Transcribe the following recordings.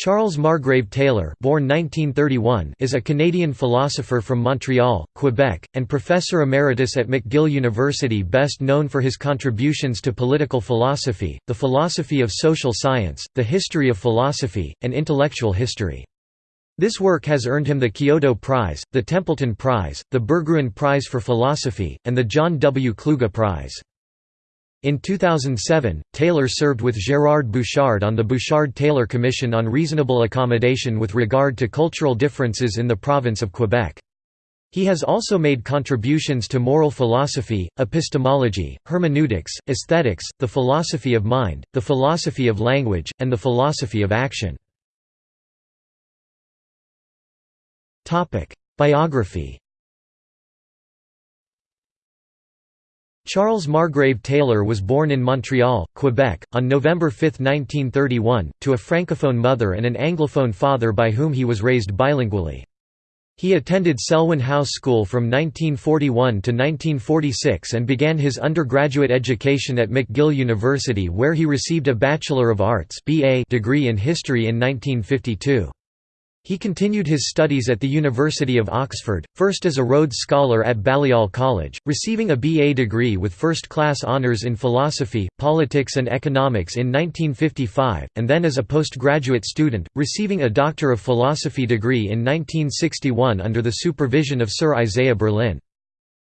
Charles Margrave Taylor born 1931 is a Canadian philosopher from Montreal, Quebec, and professor emeritus at McGill University best known for his contributions to political philosophy, the philosophy of social science, the history of philosophy, and intellectual history. This work has earned him the Kyoto Prize, the Templeton Prize, the Berggruen Prize for Philosophy, and the John W. Kluge Prize. In 2007, Taylor served with Gérard Bouchard on the Bouchard-Taylor Commission on Reasonable Accommodation with regard to cultural differences in the province of Quebec. He has also made contributions to moral philosophy, epistemology, hermeneutics, aesthetics, the philosophy of mind, the philosophy of language, and the philosophy of action. Biography Charles Margrave Taylor was born in Montreal, Quebec, on November 5, 1931, to a francophone mother and an anglophone father by whom he was raised bilingually. He attended Selwyn House School from 1941 to 1946 and began his undergraduate education at McGill University where he received a Bachelor of Arts degree in History in 1952. He continued his studies at the University of Oxford, first as a Rhodes Scholar at Balliol College, receiving a BA degree with first-class honours in philosophy, politics and economics in 1955, and then as a postgraduate student, receiving a Doctor of Philosophy degree in 1961 under the supervision of Sir Isaiah Berlin.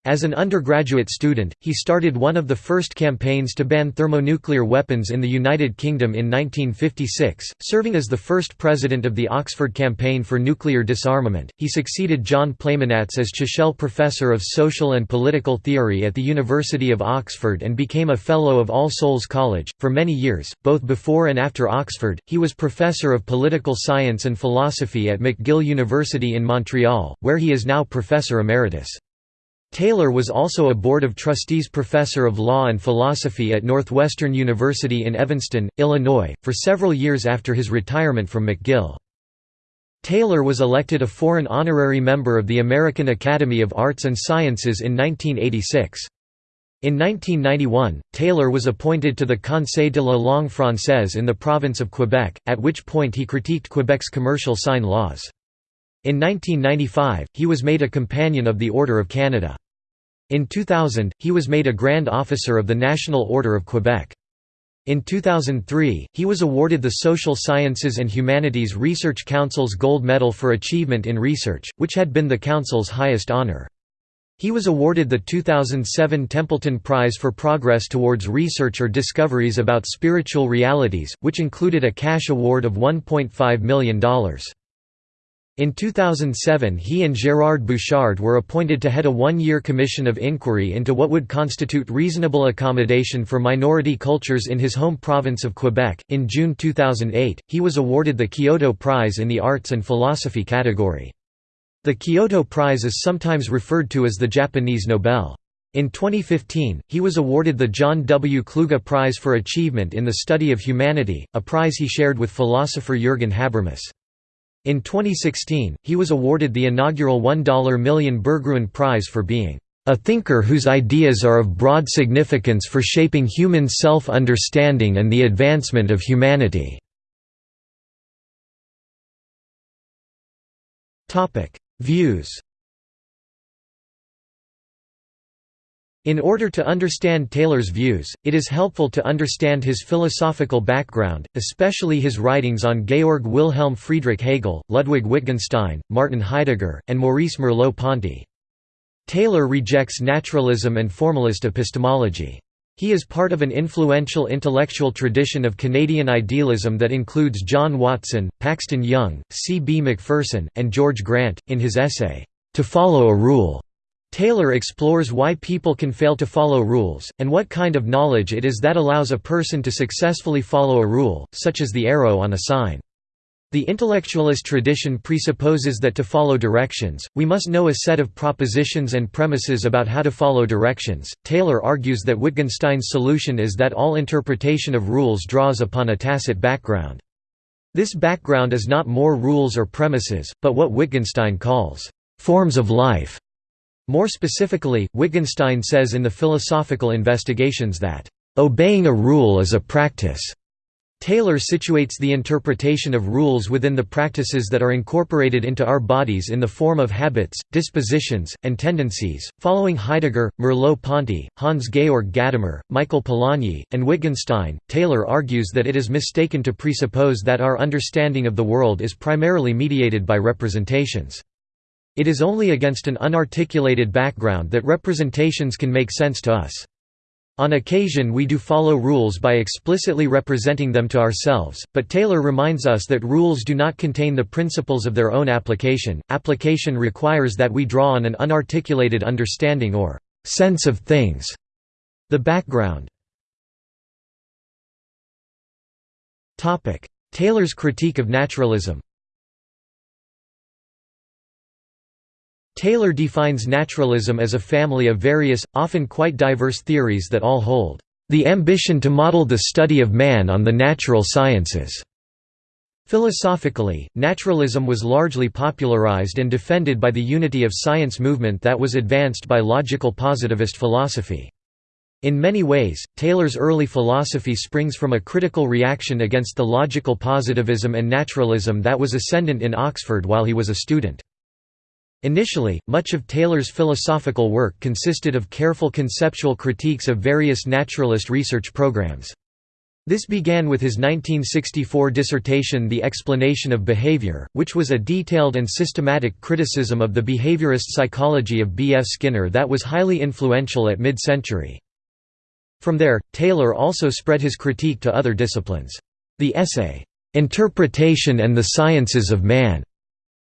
As an undergraduate student, he started one of the first campaigns to ban thermonuclear weapons in the United Kingdom in 1956, serving as the first president of the Oxford Campaign for Nuclear Disarmament. He succeeded John Plamenatz as Chichele Professor of Social and Political Theory at the University of Oxford and became a Fellow of All Souls College. For many years, both before and after Oxford, he was Professor of Political Science and Philosophy at McGill University in Montreal, where he is now Professor Emeritus. Taylor was also a Board of Trustees Professor of Law and Philosophy at Northwestern University in Evanston, Illinois, for several years after his retirement from McGill. Taylor was elected a foreign honorary member of the American Academy of Arts and Sciences in 1986. In 1991, Taylor was appointed to the Conseil de la langue française in the province of Quebec, at which point he critiqued Quebec's commercial sign laws. In 1995, he was made a Companion of the Order of Canada. In 2000, he was made a Grand Officer of the National Order of Quebec. In 2003, he was awarded the Social Sciences and Humanities Research Council's Gold Medal for Achievement in Research, which had been the Council's highest honor. He was awarded the 2007 Templeton Prize for Progress towards Research or Discoveries about Spiritual Realities, which included a cash award of $1.5 million. In 2007 he and Gérard Bouchard were appointed to head a one-year commission of inquiry into what would constitute reasonable accommodation for minority cultures in his home province of Quebec. In June 2008, he was awarded the Kyoto Prize in the Arts and Philosophy category. The Kyoto Prize is sometimes referred to as the Japanese Nobel. In 2015, he was awarded the John W. Kluge Prize for Achievement in the Study of Humanity, a prize he shared with philosopher Jürgen Habermas. In 2016, he was awarded the inaugural 1 million Berggruen Prize for being a thinker whose ideas are of broad significance for shaping human self-understanding and the advancement of humanity." Views In order to understand Taylor's views, it is helpful to understand his philosophical background, especially his writings on Georg Wilhelm Friedrich Hegel, Ludwig Wittgenstein, Martin Heidegger, and Maurice Merleau-Ponty. Taylor rejects naturalism and formalist epistemology. He is part of an influential intellectual tradition of Canadian idealism that includes John Watson, Paxton Young, C. B. Macpherson, and George Grant. In his essay, To Follow a Rule, Taylor explores why people can fail to follow rules, and what kind of knowledge it is that allows a person to successfully follow a rule, such as the arrow on a sign. The intellectualist tradition presupposes that to follow directions, we must know a set of propositions and premises about how to follow directions. Taylor argues that Wittgenstein's solution is that all interpretation of rules draws upon a tacit background. This background is not more rules or premises, but what Wittgenstein calls forms of life. More specifically, Wittgenstein says in the Philosophical Investigations that, "...obeying a rule is a practice." Taylor situates the interpretation of rules within the practices that are incorporated into our bodies in the form of habits, dispositions, and tendencies. Following Heidegger, Merleau-Ponty, Hans-Georg Gadamer, Michael Polanyi, and Wittgenstein, Taylor argues that it is mistaken to presuppose that our understanding of the world is primarily mediated by representations. It is only against an unarticulated background that representations can make sense to us. On occasion we do follow rules by explicitly representing them to ourselves, but Taylor reminds us that rules do not contain the principles of their own application. Application requires that we draw on an unarticulated understanding or sense of things. The background Taylor's critique of naturalism Taylor defines naturalism as a family of various, often quite diverse theories that all hold the ambition to model the study of man on the natural sciences. Philosophically, naturalism was largely popularized and defended by the unity of science movement that was advanced by logical positivist philosophy. In many ways, Taylor's early philosophy springs from a critical reaction against the logical positivism and naturalism that was ascendant in Oxford while he was a student. Initially, much of Taylor's philosophical work consisted of careful conceptual critiques of various naturalist research programs. This began with his 1964 dissertation The Explanation of Behavior, which was a detailed and systematic criticism of the behaviorist psychology of B. F. Skinner that was highly influential at mid-century. From there, Taylor also spread his critique to other disciplines. The essay, "'Interpretation and the Sciences of Man'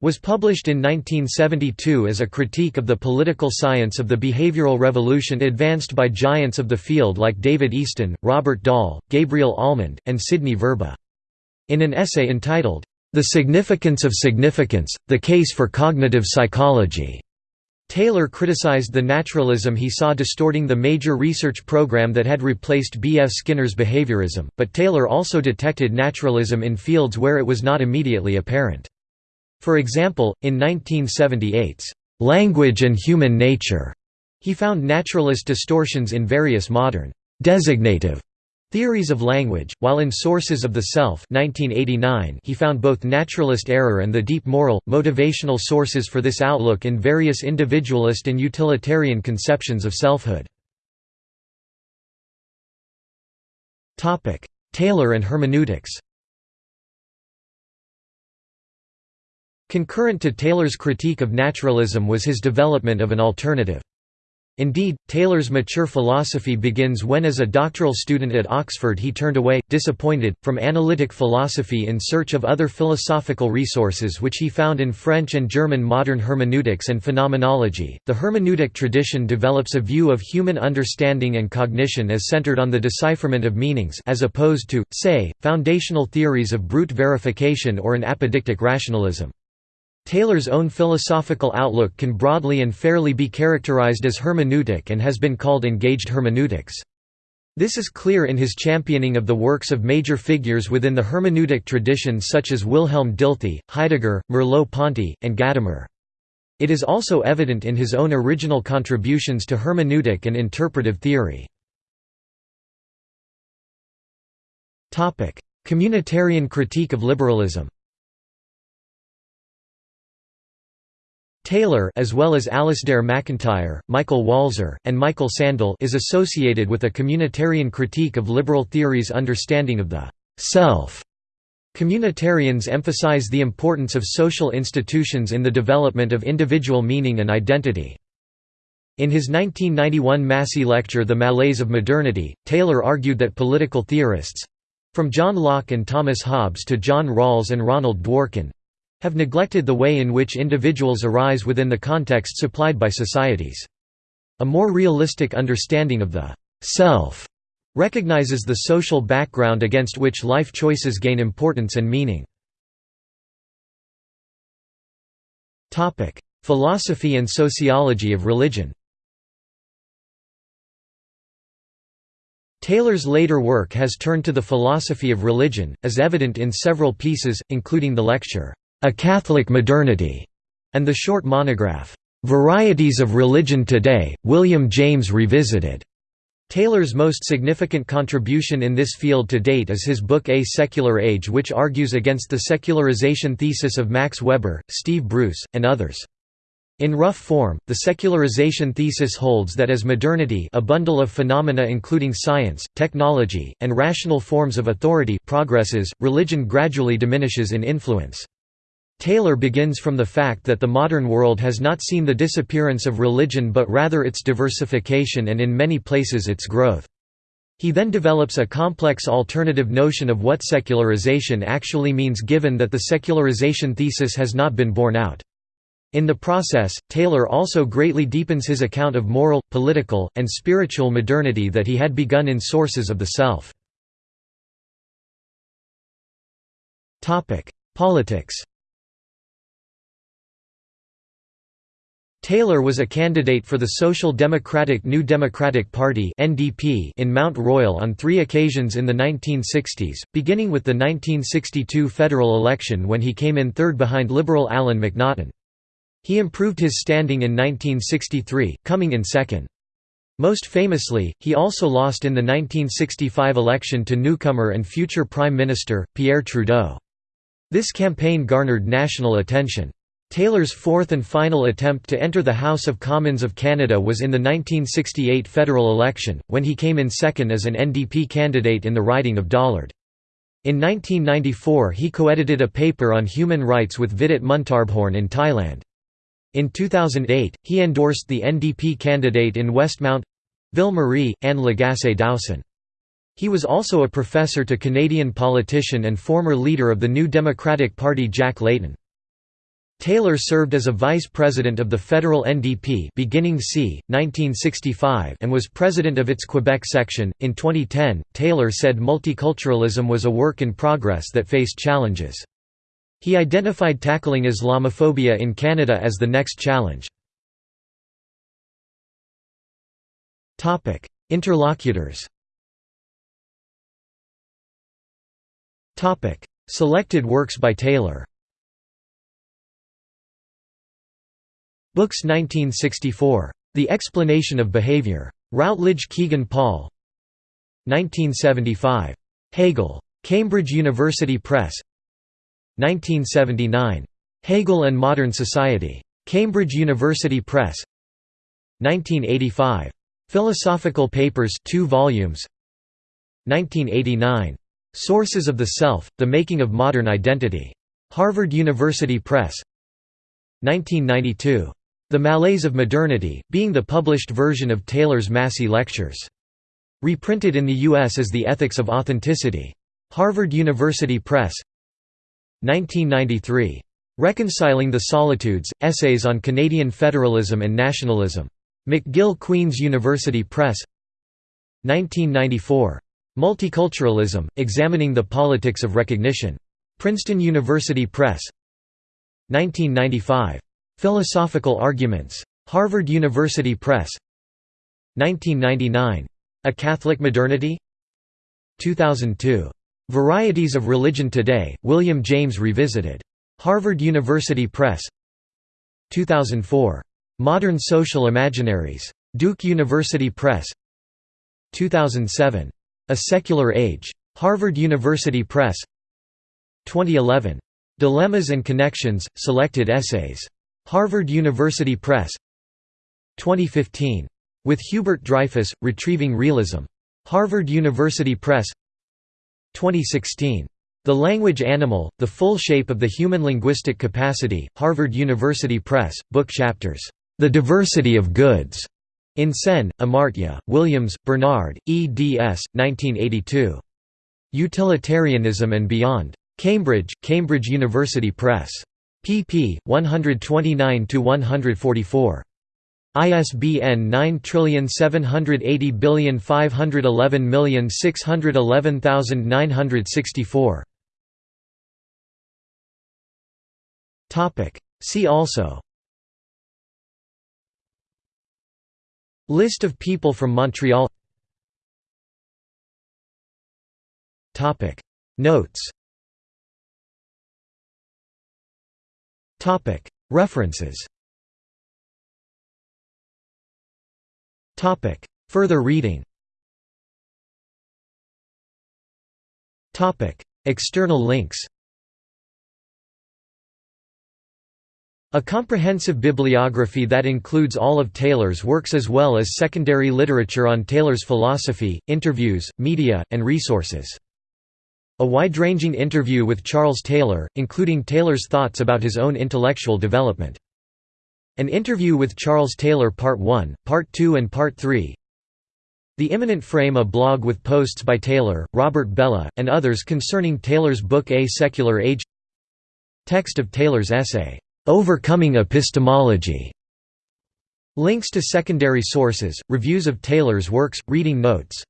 was published in 1972 as a critique of the political science of the behavioral revolution advanced by giants of the field like David Easton, Robert Dahl, Gabriel Almond, and Sidney Verba. In an essay entitled, The Significance of Significance, The Case for Cognitive Psychology, Taylor criticized the naturalism he saw distorting the major research program that had replaced B. F. Skinner's behaviorism, but Taylor also detected naturalism in fields where it was not immediately apparent. For example, in 1978's "'Language and Human Nature' he found naturalist distortions in various modern «designative» theories of language, while in Sources of the Self 1989 he found both naturalist error and the deep moral, motivational sources for this outlook in various individualist and utilitarian conceptions of selfhood. Taylor and hermeneutics Concurrent to Taylor's critique of naturalism was his development of an alternative. Indeed, Taylor's mature philosophy begins when as a doctoral student at Oxford he turned away, disappointed, from analytic philosophy in search of other philosophical resources which he found in French and German modern hermeneutics and phenomenology. The hermeneutic tradition develops a view of human understanding and cognition as centered on the decipherment of meanings as opposed to, say, foundational theories of brute verification or an apodictic rationalism. Taylor's own philosophical outlook can broadly and fairly be characterized as hermeneutic and has been called engaged hermeneutics. This is clear in his championing of the works of major figures within the hermeneutic tradition such as Wilhelm Dilthey, Heidegger, Merleau-Ponty, and Gadamer. It is also evident in his own original contributions to hermeneutic and interpretive theory. Communitarian critique of liberalism Taylor as well as Alasdair MacIntyre, Michael Walzer, and Michael Sandel is associated with a communitarian critique of liberal theory's understanding of the «self». Communitarians emphasize the importance of social institutions in the development of individual meaning and identity. In his 1991 Massey lecture The Malaise of Modernity, Taylor argued that political theorists—from John Locke and Thomas Hobbes to John Rawls and Ronald Dworkin, have neglected the way in which individuals arise within the context supplied by societies. A more realistic understanding of the «self» recognizes the social background against which life choices gain importance and meaning. Philosophy and sociology of religion Taylor's later work has turned to the philosophy of religion, as evident in several pieces, including the lecture, a Catholic Modernity, and the short monograph, Varieties of Religion Today, William James Revisited. Taylor's most significant contribution in this field to date is his book A Secular Age which argues against the secularization thesis of Max Weber, Steve Bruce, and others. In rough form, the secularization thesis holds that as modernity a bundle of phenomena including science, technology, and rational forms of authority progresses, religion gradually diminishes in influence. Taylor begins from the fact that the modern world has not seen the disappearance of religion but rather its diversification and in many places its growth. He then develops a complex alternative notion of what secularization actually means given that the secularization thesis has not been borne out. In the process, Taylor also greatly deepens his account of moral, political, and spiritual modernity that he had begun in Sources of the Self. Politics Taylor was a candidate for the Social Democratic New Democratic Party (NDP) in Mount Royal on 3 occasions in the 1960s, beginning with the 1962 federal election when he came in third behind Liberal Alan MacNaughton. He improved his standing in 1963, coming in second. Most famously, he also lost in the 1965 election to newcomer and future Prime Minister, Pierre Trudeau. This campaign garnered national attention. Taylor's fourth and final attempt to enter the House of Commons of Canada was in the 1968 federal election, when he came in second as an NDP candidate in the riding of Dollard. In 1994 he co-edited a paper on human rights with Vidit Muntarbhorn in Thailand. In 2008, he endorsed the NDP candidate in Westmount—Ville Marie, Anne Lagacé Dowson. He was also a professor to Canadian politician and former leader of the New Democratic Party Jack Layton. Taylor served as a vice president of the federal NDP beginning c. 1965 and was president of its Quebec section. In 2010, Taylor said multiculturalism was a work in progress that faced challenges. He identified tackling Islamophobia in Canada as the next challenge. Topic: Interlocutors Topic: Selected works by Taylor Books 1964. The Explanation of Behavior. Routledge Kegan Paul 1975. Hegel. Cambridge University Press 1979. Hegel and Modern Society. Cambridge University Press 1985. Philosophical Papers 2 volumes 1989. Sources of the Self, The Making of Modern Identity. Harvard University Press 1992. The Malaise of Modernity, being the published version of Taylor's Massey Lectures. Reprinted in the U.S. as The Ethics of Authenticity. Harvard University Press 1993. Reconciling the Solitudes, Essays on Canadian Federalism and Nationalism. McGill Queen's University Press 1994. Multiculturalism, Examining the Politics of Recognition. Princeton University Press 1995. Philosophical Arguments. Harvard University Press 1999. A Catholic Modernity? 2002. Varieties of Religion Today, William James Revisited. Harvard University Press 2004. Modern Social Imaginaries. Duke University Press 2007. A Secular Age. Harvard University Press 2011. Dilemmas and Connections, Selected Essays. Harvard University Press 2015. With Hubert Dreyfus, Retrieving Realism. Harvard University Press 2016. The Language Animal, The Full Shape of the Human Linguistic Capacity, Harvard University Press, book chapters, The Diversity of Goods, in Sen, Amartya, Williams, Bernard, eds. 1982. Utilitarianism and Beyond. Cambridge, Cambridge University Press. Pp. 129–144. ISBN 9780511611964. Topic. See also. List of people from Montreal. Topic. Notes. References. Further reading. External links. A comprehensive bibliography that includes all of Taylor's works as well as secondary literature on Taylor's philosophy, interviews, media, and resources. A wide-ranging interview with Charles Taylor, including Taylor's thoughts about his own intellectual development. An interview with Charles Taylor Part 1, Part 2 and Part 3 The Immanent Frame a blog with posts by Taylor, Robert Bellah, and others concerning Taylor's book A Secular Age Text of Taylor's essay Overcoming Epistemology. Links to secondary sources, reviews of Taylor's works, reading notes.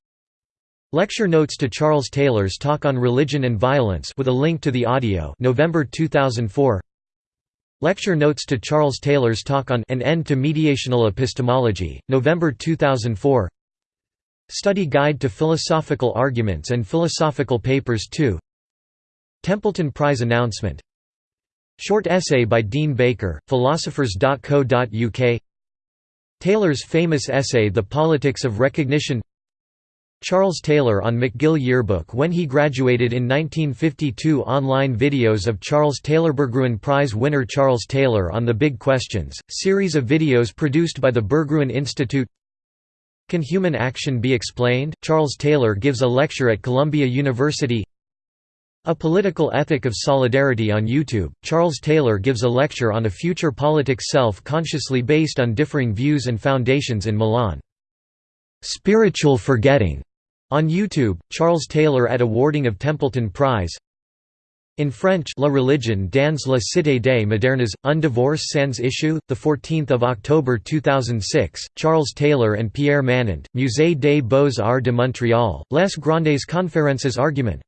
Lecture notes to Charles Taylor's talk on religion and violence with a link to the audio November 2004. Lecture notes to Charles Taylor's talk on An End to Mediational Epistemology, November 2004. Study Guide to Philosophical Arguments and Philosophical Papers 2 Templeton Prize Announcement Short essay by Dean Baker, philosophers.co.uk Taylor's famous essay The Politics of Recognition Charles Taylor on McGill Yearbook when he graduated in 1952 Online videos of Charles Taylor Berggruen Prize winner Charles Taylor on the Big Questions, series of videos produced by the Berggruen Institute Can Human Action Be Explained? Charles Taylor gives a lecture at Columbia University a Political Ethic of Solidarity on YouTube, Charles Taylor gives a lecture on a future politics self-consciously based on differing views and foundations in Milan. Spiritual Forgetting on YouTube, Charles Taylor at awarding of Templeton Prize. In French La religion dans la cité des modernes, un divorce sans issue, 14 October 2006, Charles Taylor and Pierre Manent, Musée des Beaux-Arts de Montréal, Les Grandes Conférences Argument